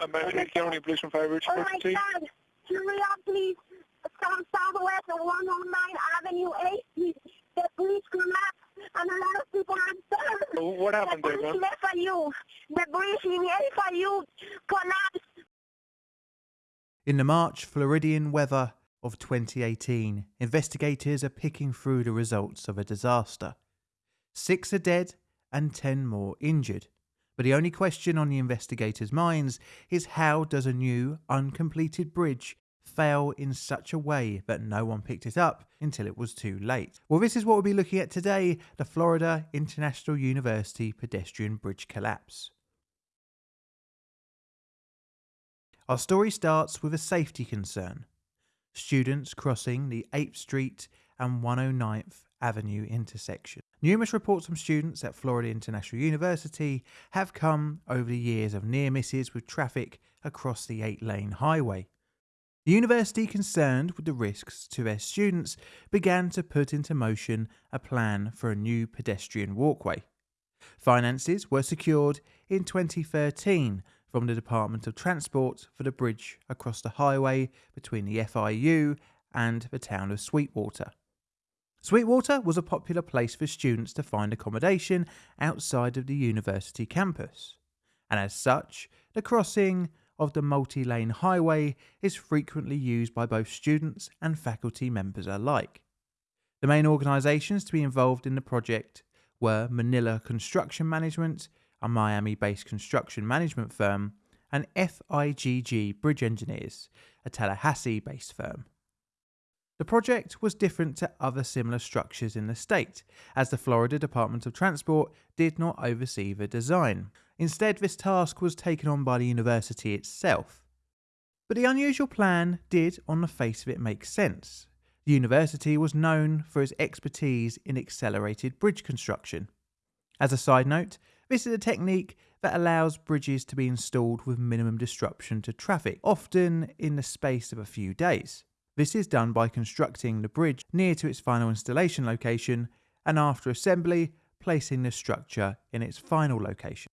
American County Policeman Fire Bridge Oh my 14. God! Hurry up, please. From Southwest and 109 Avenue 8, please. The bridge collapsed and a lot of people are dead. What happened the there, bridge left for you. The bridge in FIU collapsed. In the March Floridian weather of 2018, investigators are picking through the results of a disaster. Six are dead and ten more injured. But the only question on the investigators' minds is how does a new, uncompleted bridge fail in such a way that no one picked it up until it was too late? Well, this is what we'll be looking at today the Florida International University pedestrian bridge collapse. Our story starts with a safety concern. Students crossing the 8th Street and 109th Avenue intersection. Numerous reports from students at Florida International University have come over the years of near misses with traffic across the eight lane highway. The university, concerned with the risks to their students, began to put into motion a plan for a new pedestrian walkway. Finances were secured in 2013 from the Department of Transport for the bridge across the highway between the FIU and the town of Sweetwater. Sweetwater was a popular place for students to find accommodation outside of the university campus, and as such, the crossing of the multi lane highway is frequently used by both students and faculty members alike. The main organisations to be involved in the project were Munilla Construction Management, a Miami based construction management firm, and FIGG Bridge Engineers, a Tallahassee based firm. The project was different to other similar structures in the state, as the Florida Department of Transport did not oversee the design. Instead, this task was taken on by the university itself. But the unusual plan did, on the face of it, make sense. The university was known for its expertise in accelerated bridge construction. As a side note, this is a technique that allows bridges to be installed with minimum disruption to traffic, often in the space of a few days. This is done by constructing the bridge near to its final installation location and after assembly, placing the structure in its final location.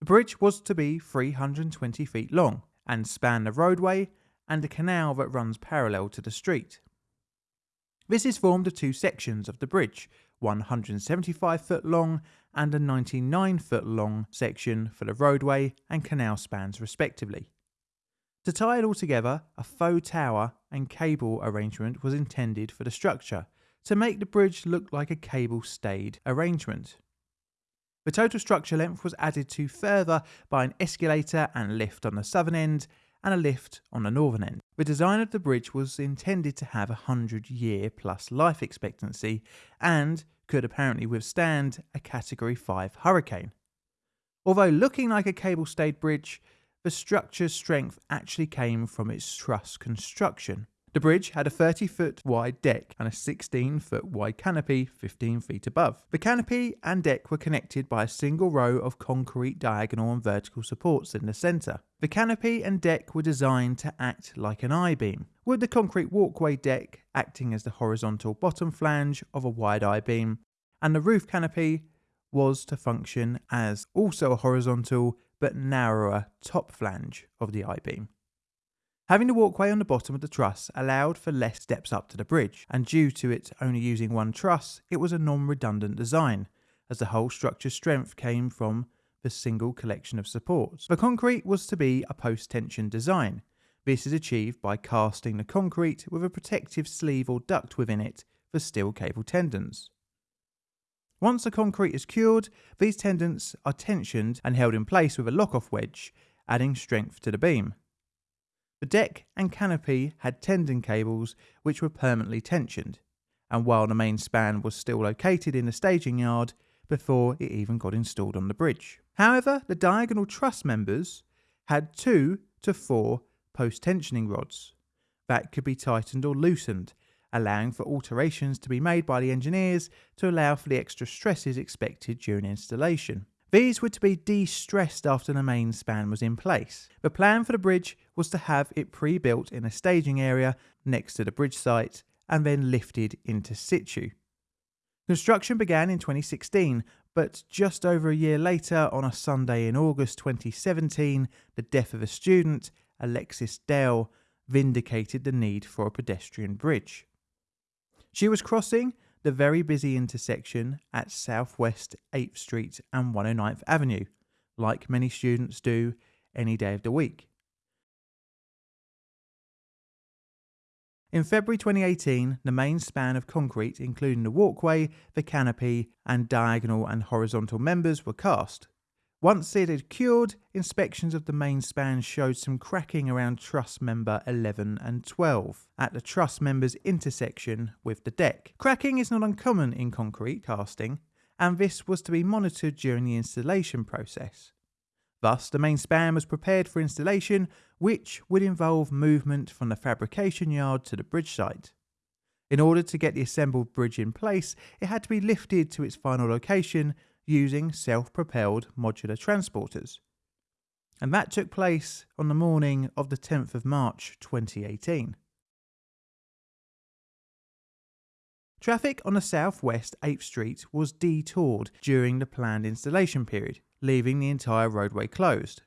The bridge was to be 320 feet long and span the roadway and a canal that runs parallel to the street. This is formed of two sections of the bridge, 175 foot long and a 99 foot long section for the roadway and canal spans respectively. To tie it all together, a faux tower and cable arrangement was intended for the structure to make the bridge look like a cable stayed arrangement. The total structure length was added to further by an escalator and lift on the southern end and a lift on the northern end. The design of the bridge was intended to have a 100 year plus life expectancy and could apparently withstand a Category 5 hurricane. Although looking like a cable stayed bridge, the structure's strength actually came from its truss construction. The bridge had a 30 foot wide deck and a 16 foot wide canopy 15 feet above. The canopy and deck were connected by a single row of concrete diagonal and vertical supports in the centre. The canopy and deck were designed to act like an I beam, with the concrete walkway deck acting as the horizontal bottom flange of a wide I beam, and the roof canopy was to function as also a horizontal but narrower top flange of the I beam. Having the walkway on the bottom of the truss allowed for less steps up to the bridge, and due to it only using one truss, it was a non redundant design, as the whole structure's strength came from the single collection of supports. The concrete was to be a post tension design. This is achieved by casting the concrete with a protective sleeve or duct within it for steel cable tendons. Once the concrete is cured, these tendons are tensioned and held in place with a lock-off wedge, adding strength to the beam. The deck and canopy had tendon cables which were permanently tensioned, and while the main span was still located in the staging yard before it even got installed on the bridge. However, the diagonal truss members had two to four post tensioning rods that could be tightened or loosened allowing for alterations to be made by the engineers to allow for the extra stresses expected during installation. These were to be de-stressed after the main span was in place. The plan for the bridge was to have it pre-built in a staging area next to the bridge site and then lifted into situ. Construction began in 2016 But just over a year later, on a Sunday in August 2017, the death of a student, Alexis Dale, vindicated the need for a pedestrian bridge. She was crossing the very busy intersection at Southwest 8th Street and 109th Avenue, like many students do any day of the week. In February 2018, the main span of concrete, including the walkway, the canopy, and diagonal and horizontal members, were cast. Once it had cured, inspections of the main span showed some cracking around truss member 11 and 12 at the truss members intersection with the deck. Cracking is not uncommon in concrete casting, and this was to be monitored during the installation process. Thus, the main span was prepared for installation, which would involve movement from the fabrication yard to the bridge site. In order to get the assembled bridge in place, it had to be lifted to its final location using self propelled modular transporters. And that took place on the morning of the 10th of March 2018. Traffic on the southwest 8th Street was detoured during the planned installation period, leaving the entire roadway closed.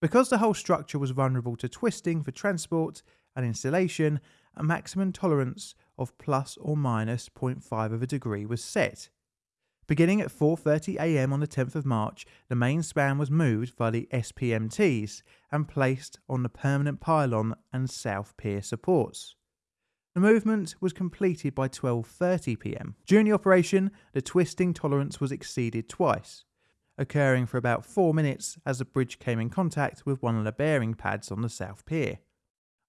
Because the whole structure was vulnerable to twisting for transport and installation, a maximum tolerance of plus or minus 0.5 of a degree was set. Beginning at 4:30 a.m. on the 10th of March, the main span was moved by the SPMTs and placed on the permanent pylon and south pier supports. The movement was completed by 12:30 p.m. During the operation, the twisting tolerance was exceeded twice occurring for about four minutes as the bridge came in contact with one of the bearing pads on the south pier.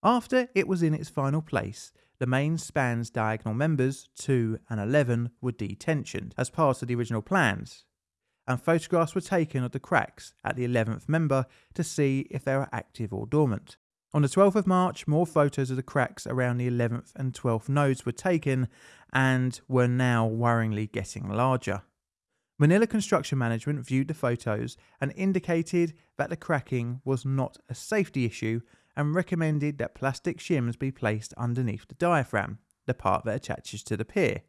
After it was in its final place, the main span's diagonal members, 2 and 11, were detensioned as part of the original plans, and photographs were taken of the cracks at the 11th member to see if they were active or dormant. On the 12th of March, more photos of the cracks around the 11th and 12th nodes were taken and were now worryingly getting larger. Munilla Construction Management viewed the photos and indicated that the cracking was not a safety issue and recommended that plastic shims be placed underneath the diaphragm, the part that attaches to the pier.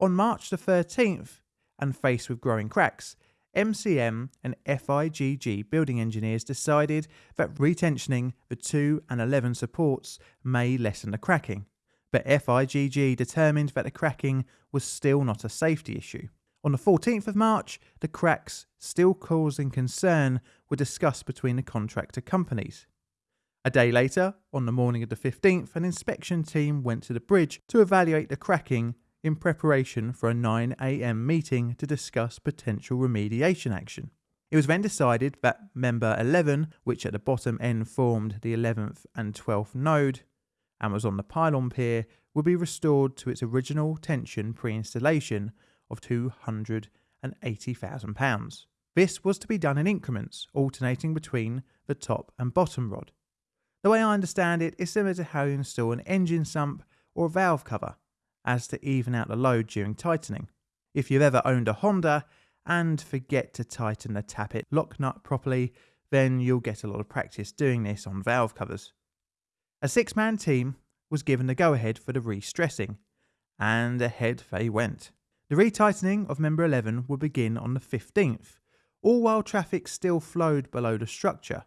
On March the 13th, and faced with growing cracks, MCM and FIGG building engineers decided that retensioning the 2 and 11 supports may lessen the cracking, but FIGG determined that the cracking was still not a safety issue. On the 14th of March, the cracks still causing concern were discussed between the contractor companies. A day later, on the morning of the 15th, an inspection team went to the bridge to evaluate the cracking in preparation for a 9am meeting to discuss potential remediation action. It was then decided that member 11, which at the bottom end formed the 11th and 12th node and was on the pylon pier, would be restored to its original tension pre installation of £280,000. This was to be done in increments, alternating between the top and bottom rod. The way I understand it is similar to how you install an engine sump or a valve cover, as to even out the load during tightening. If you've ever owned a Honda and forget to tighten the tappet lock nut properly, then you'll get a lot of practice doing this on valve covers. A six man team was given the go ahead for the re stressing, and ahead they went. The retightening of member 11 would begin on the 15th, all while traffic still flowed below the structure.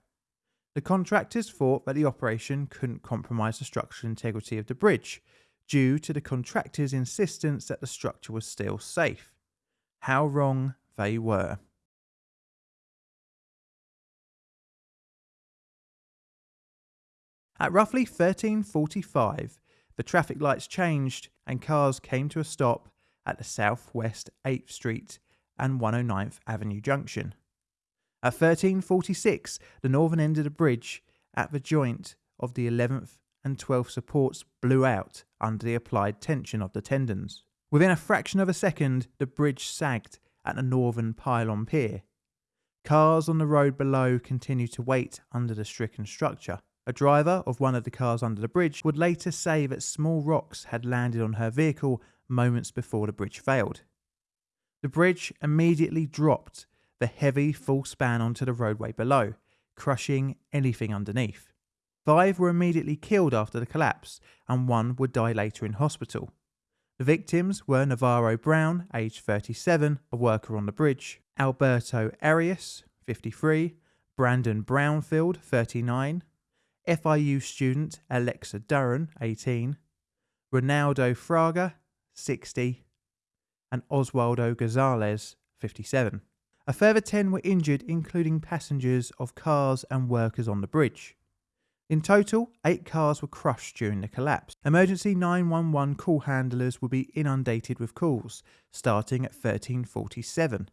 The contractors thought that the operation couldn't compromise the structural integrity of the bridge, due to the contractors' insistence that the structure was still safe. How wrong they were. At roughly 1345, the traffic lights changed and cars came to a stop at the southwest 8th Street and 109th Avenue junction. At 1346, the northern end of the bridge at the joint of the 11th and 12th supports blew out under the applied tension of the tendons. Within a fraction of a second, the bridge sagged at the northern pylon pier. Cars on the road below continued to wait under the stricken structure. A driver of one of the cars under the bridge would later say that small rocks had landed on her vehicle moments before the bridge failed. The bridge immediately dropped the heavy full span onto the roadway below, crushing anything underneath. Five were immediately killed after the collapse, and one would die later in hospital. The victims were Navarro Brown, aged 37, a worker on the bridge, Alberto Arias, 53, Brandon Brownfield, 39, FIU student Alexa Duran, 18, Ronaldo Fraga, 60, and Oswaldo Gonzalez, 57. A further 10 were injured, including passengers of cars and workers on the bridge. In total, eight cars were crushed during the collapse. Emergency 911 call handlers will be inundated with calls, starting at 1347.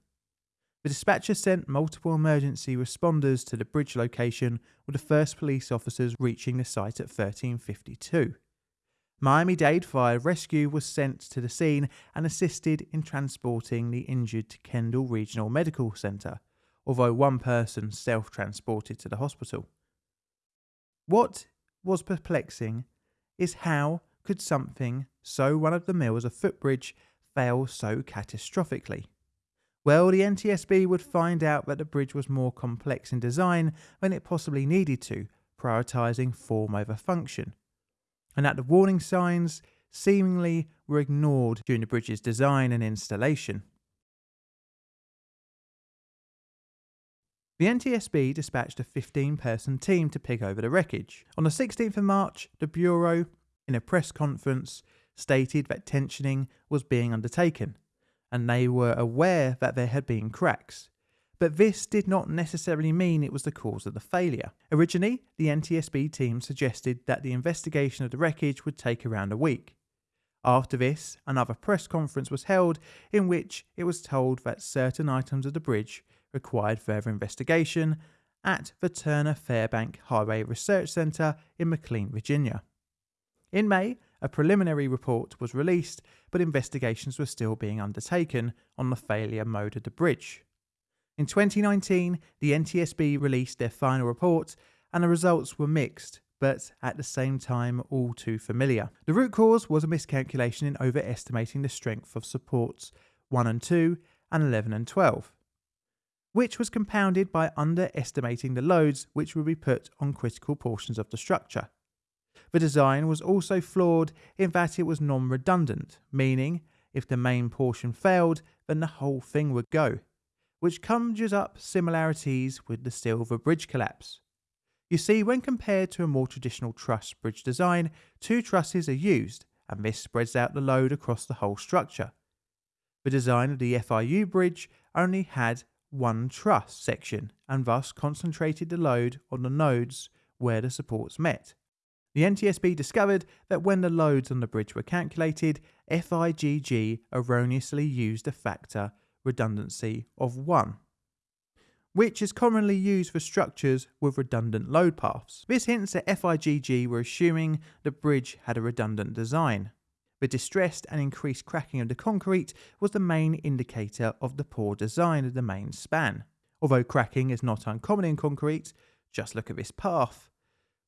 The dispatcher sent multiple emergency responders to the bridge location, with the first police officers reaching the site at 1352. Miami Dade Fire Rescue was sent to the scene and assisted in transporting the injured to Kendall Regional Medical Center, although one person self transported to the hospital. What was perplexing is how could something so run of the mill as a footbridge fail so catastrophically? Well, the NTSB would find out that the bridge was more complex in design than it possibly needed to, prioritising form over function and that the warning signs seemingly were ignored during the bridge's design and installation. The NTSB dispatched a 15 person team to pick over the wreckage. On the 16th of March, the Bureau, in a press conference, stated that tensioning was being undertaken, and they were aware that there had been cracks but this did not necessarily mean it was the cause of the failure. Originally, the NTSB team suggested that the investigation of the wreckage would take around a week. After this, another press conference was held in which it was told that certain items of the bridge required further investigation at the Turner Fairbank Highway Research Center in McLean, Virginia. In May, a preliminary report was released, but investigations were still being undertaken on the failure mode of the bridge. In 2019, the NTSB released their final report, and the results were mixed, but at the same time all too familiar. The root cause was a miscalculation in overestimating the strength of supports 1 and 2 and 11 and 12, which was compounded by underestimating the loads which would be put on critical portions of the structure. The design was also flawed in that it was non redundant, meaning if the main portion failed, then the whole thing would go which conjures up similarities with the Silver Bridge collapse. You see, when compared to a more traditional truss bridge design, two trusses are used, and this spreads out the load across the whole structure. The design of the FIU bridge only had one truss section and thus concentrated the load on the nodes where the supports met. The NTSB discovered that when the loads on the bridge were calculated, FIGG erroneously used a factor redundancy of 1, which is commonly used for structures with redundant load paths. This hints that FIGG were assuming the bridge had a redundant design. The distressed and increased cracking of the concrete was the main indicator of the poor design of the main span. Although cracking is not uncommon in concrete, just look at this path.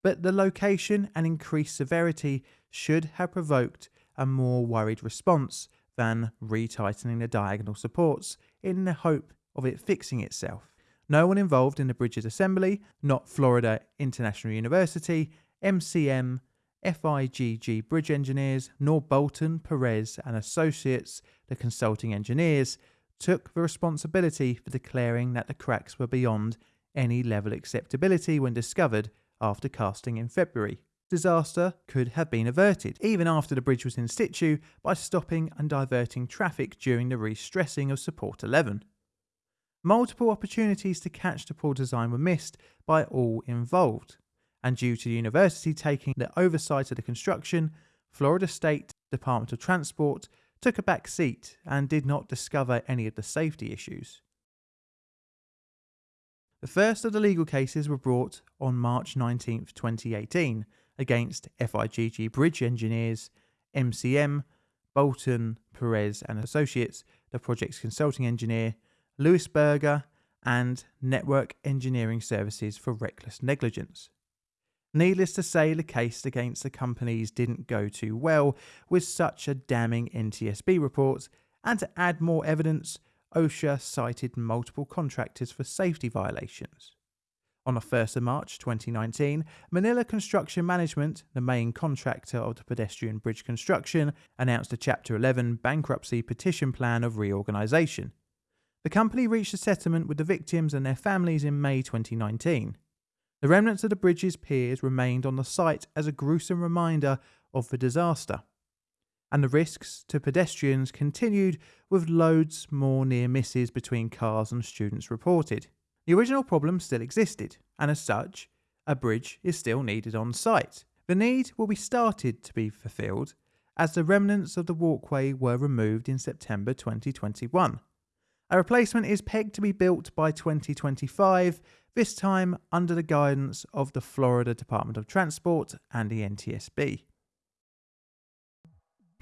But the location and increased severity should have provoked a more worried response than retightening the diagonal supports in the hope of it fixing itself. No one involved in the bridge's assembly, not Florida International University, MCM, FIGG bridge engineers, nor Bolton, Perez and Associates, the consulting engineers, took the responsibility for declaring that the cracks were beyond any level acceptability when discovered after casting in February disaster could have been averted, even after the bridge was in situ, by stopping and diverting traffic during the re-stressing of Support 11. Multiple opportunities to catch the poor design were missed by all involved, and due to the university taking the oversight of the construction, Florida State Department of Transport took a back seat and did not discover any of the safety issues. The first of the legal cases were brought on March 19, 2018, against FIGG Bridge Engineers, MCM, Bolton, Perez and Associates, the project's consulting engineer, Louis Berger, and Network Engineering Services for reckless negligence. Needless to say, the case against the companies didn't go too well with such a damning NTSB report, and to add more evidence, OSHA cited multiple contractors for safety violations. On the 1st of March 2019, Munilla Construction Management, the main contractor of the pedestrian bridge construction, announced a Chapter 11 bankruptcy petition plan of reorganisation. The company reached a settlement with the victims and their families in May 2019. The remnants of the bridge's piers remained on the site as a gruesome reminder of the disaster. And the risks to pedestrians continued with loads more near misses between cars and students reported. The original problem still existed, and as such, a bridge is still needed on site. The need will be started to be fulfilled as the remnants of the walkway were removed in September 2021. A replacement is pegged to be built by 2025, this time under the guidance of the Florida Department of Transport and the NTSB.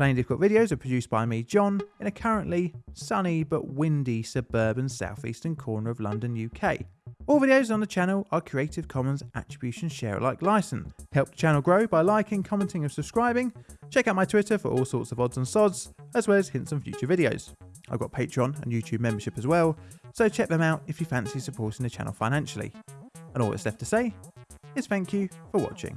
Plainly Difficult videos are produced by me, John, in a currently sunny but windy suburban southeastern corner of London, UK. All videos on the channel are Creative Commons Attribution Share Alike licensed. Help the channel grow by liking, commenting and subscribing. Check out my Twitter for all sorts of odds and sods, as well as hints on future videos. I've got Patreon and YouTube membership as well, so check them out if you fancy supporting the channel financially. And all that's left to say is thank you for watching.